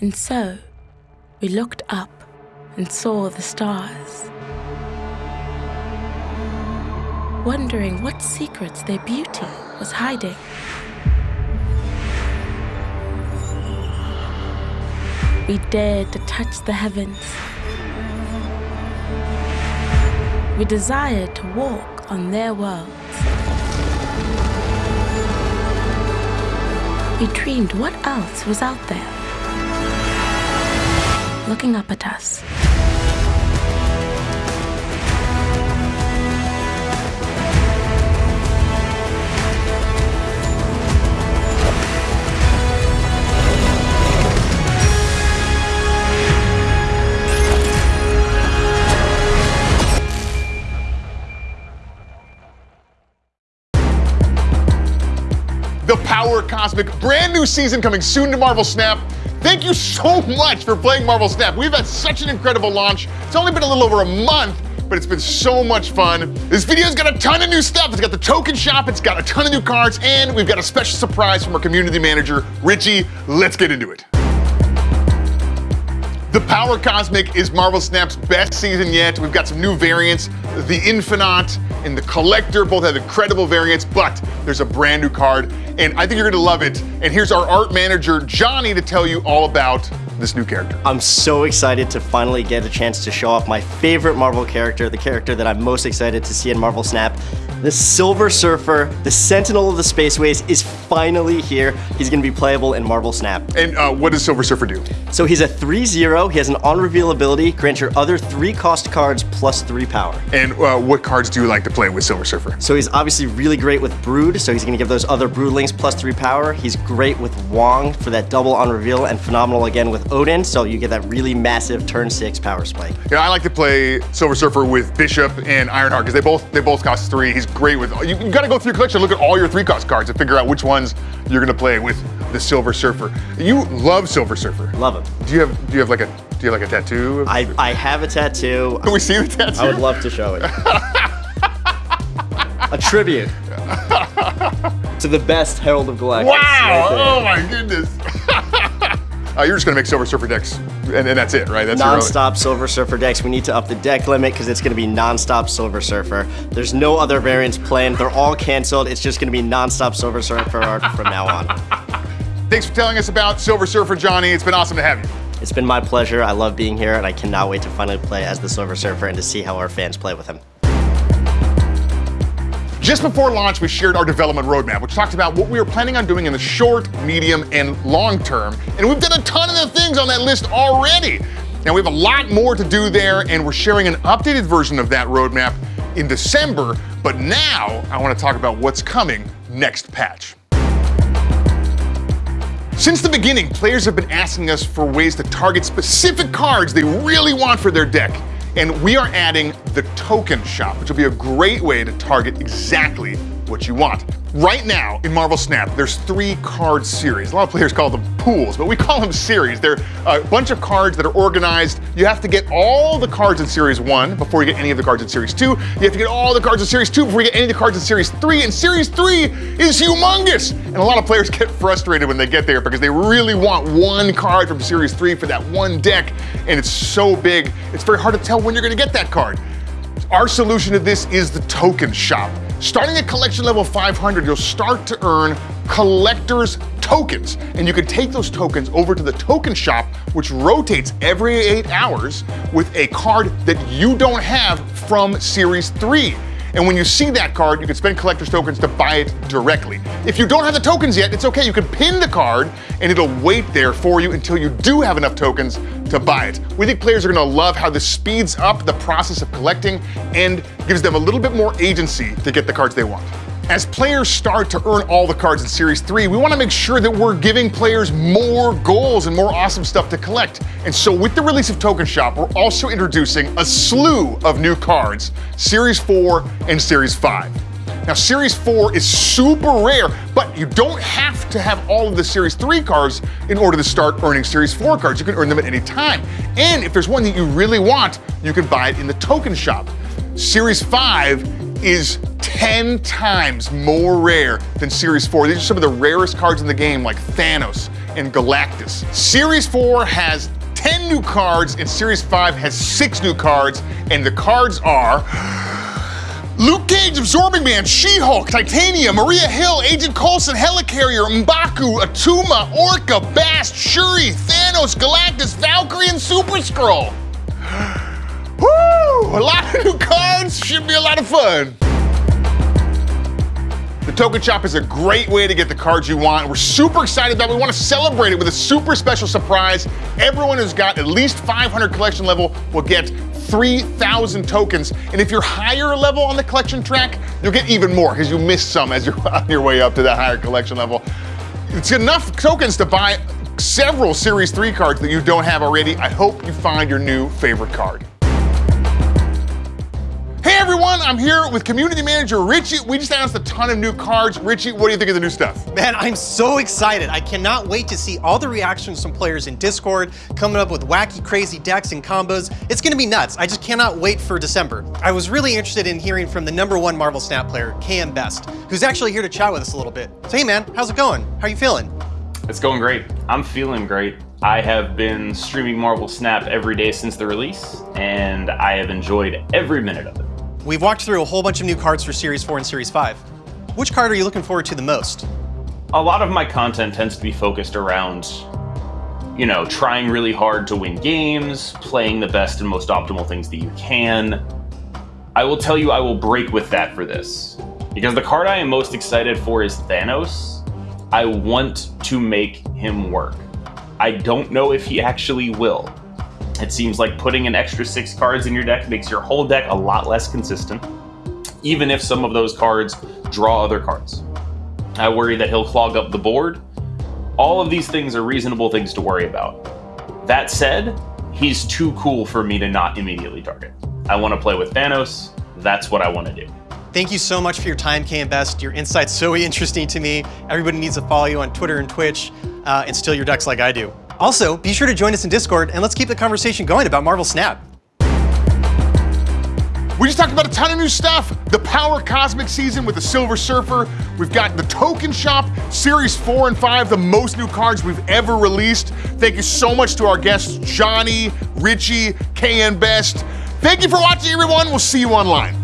And so, we looked up and saw the stars. Wondering what secrets their beauty was hiding. We dared to touch the heavens. We desired to walk on their worlds. We dreamed what else was out there, looking up at us. The Power Cosmic, brand new season coming soon to Marvel Snap. Thank you so much for playing Marvel Snap. We've had such an incredible launch. It's only been a little over a month, but it's been so much fun. This video's got a ton of new stuff. It's got the token shop, it's got a ton of new cards, and we've got a special surprise from our community manager, Richie. Let's get into it. The Power Cosmic is Marvel Snap's best season yet. We've got some new variants. The Infinite and the Collector both have incredible variants, but there's a brand new card, and I think you're gonna love it. And here's our art manager, Johnny, to tell you all about this new character. I'm so excited to finally get a chance to show off my favorite Marvel character, the character that I'm most excited to see in Marvel Snap. The Silver Surfer, the Sentinel of the Spaceways, is finally here. He's gonna be playable in Marvel Snap. And uh, what does Silver Surfer do? So he's a 3-0, he has an on-reveal ability, grant your other 3 cost cards plus 3 power. And uh, what cards do you like to play with Silver Surfer? So he's obviously really great with Brood, so he's gonna give those other Broodlings plus 3 power. He's great with Wong for that double on-reveal, and phenomenal again with Odin, so you get that really massive turn 6 power spike. You know, I like to play Silver Surfer with Bishop and Ironheart because they both they both cost three. He's great with. You, you got to go through your collection, look at all your three cost cards, and figure out which ones you're gonna play with the Silver Surfer. You love Silver Surfer. Love him. Do you have Do you have like a Do you have like a tattoo? I, I have a tattoo. Can we see the tattoo? I would love to show it. a tribute to the best Herald of Galactus. Wow! right oh my goodness. uh, you're just gonna make Silver Surfer decks, and, and that's it, right? That's Non-stop Silver Surfer decks. We need to up the deck limit because it's going to be non-stop Silver Surfer. There's no other variants planned. They're all canceled. It's just going to be non-stop Silver Surfer from now on. Thanks for telling us about Silver Surfer, Johnny. It's been awesome to have you. It's been my pleasure. I love being here, and I cannot wait to finally play as the Silver Surfer and to see how our fans play with him. Just before launch, we shared our development roadmap, which talked about what we were planning on doing in the short, medium, and long term. And we've done a ton of the things on that list already. Now we have a lot more to do there, and we're sharing an updated version of that roadmap in December. But now I want to talk about what's coming next patch. Since the beginning, players have been asking us for ways to target specific cards they really want for their deck. And we are adding the token shop, which will be a great way to target exactly what you want. Right now in Marvel Snap, there's three card series. A lot of players call them pools, but we call them series. They're a bunch of cards that are organized. You have to get all the cards in series one before you get any of the cards in series two. You have to get all the cards in series two before you get any of the cards in series three. And series three is humongous. And a lot of players get frustrated when they get there because they really want one card from series three for that one deck. And it's so big, it's very hard to tell when you're gonna get that card. Our solution to this is the token shop. Starting at collection level 500, you'll start to earn collector's tokens. And you can take those tokens over to the token shop, which rotates every eight hours with a card that you don't have from Series 3. And when you see that card, you can spend collector's tokens to buy it directly. If you don't have the tokens yet, it's okay. You can pin the card and it'll wait there for you until you do have enough tokens to buy it. We think players are gonna love how this speeds up the process of collecting and gives them a little bit more agency to get the cards they want. As players start to earn all the cards in Series 3, we want to make sure that we're giving players more goals and more awesome stuff to collect. And so with the release of Token Shop, we're also introducing a slew of new cards, Series 4 and Series 5. Now, Series 4 is super rare, but you don't have to have all of the Series 3 cards in order to start earning Series 4 cards. You can earn them at any time. And if there's one that you really want, you can buy it in the Token Shop. Series 5 is 10 times more rare than Series 4. These are some of the rarest cards in the game, like Thanos and Galactus. Series 4 has 10 new cards, and Series 5 has 6 new cards, and the cards are Luke Cage, Absorbing Man, She-Hulk, Titania, Maria Hill, Agent Coulson, Helicarrier, Mbaku, Attuma, Orka, Bast, Shuri, Thanos, Galactus, Valkyrie, and Super Skrull. Woo! A lot of new cards, should be a lot of fun. Token Shop is a great way to get the cards you want. We're super excited it. We want to celebrate it with a super special surprise. Everyone who's got at least 500 collection level will get 3,000 tokens. And if you're higher level on the collection track, you'll get even more because you missed some as you're on your way up to that higher collection level. It's enough tokens to buy several Series 3 cards that you don't have already. I hope you find your new favorite card. Hey everyone, I'm here with community manager Richie. We just announced a ton of new cards. Richie, what do you think of the new stuff? Man, I'm so excited. I cannot wait to see all the reactions from players in Discord, coming up with wacky, crazy decks and combos. It's gonna be nuts. I just cannot wait for December. I was really interested in hearing from the number one Marvel Snap player, KM Best, who's actually here to chat with us a little bit. So hey man, how's it going? How are you feeling? It's going great. I'm feeling great. I have been streaming Marvel Snap every day since the release, and I have enjoyed every minute of it. We've walked through a whole bunch of new cards for Series 4 and Series 5. Which card are you looking forward to the most? A lot of my content tends to be focused around, you know, trying really hard to win games, playing the best and most optimal things that you can. I will tell you I will break with that for this. Because the card I am most excited for is Thanos. I want to make him work. I don't know if he actually will. It seems like putting an extra six cards in your deck makes your whole deck a lot less consistent, even if some of those cards draw other cards. I worry that he'll clog up the board. All of these things are reasonable things to worry about. That said, he's too cool for me to not immediately target. I want to play with Thanos. That's what I want to do. Thank you so much for your time, KM Best. Your insight's so interesting to me. Everybody needs to follow you on Twitter and Twitch uh, and steal your decks like I do. Also, be sure to join us in Discord and let's keep the conversation going about Marvel Snap. We just talked about a ton of new stuff. The Power Cosmic season with the Silver Surfer. We've got the Token Shop, Series 4 and 5, the most new cards we've ever released. Thank you so much to our guests, Johnny, Richie, KM Best. Thank you for watching, everyone. We'll see you online.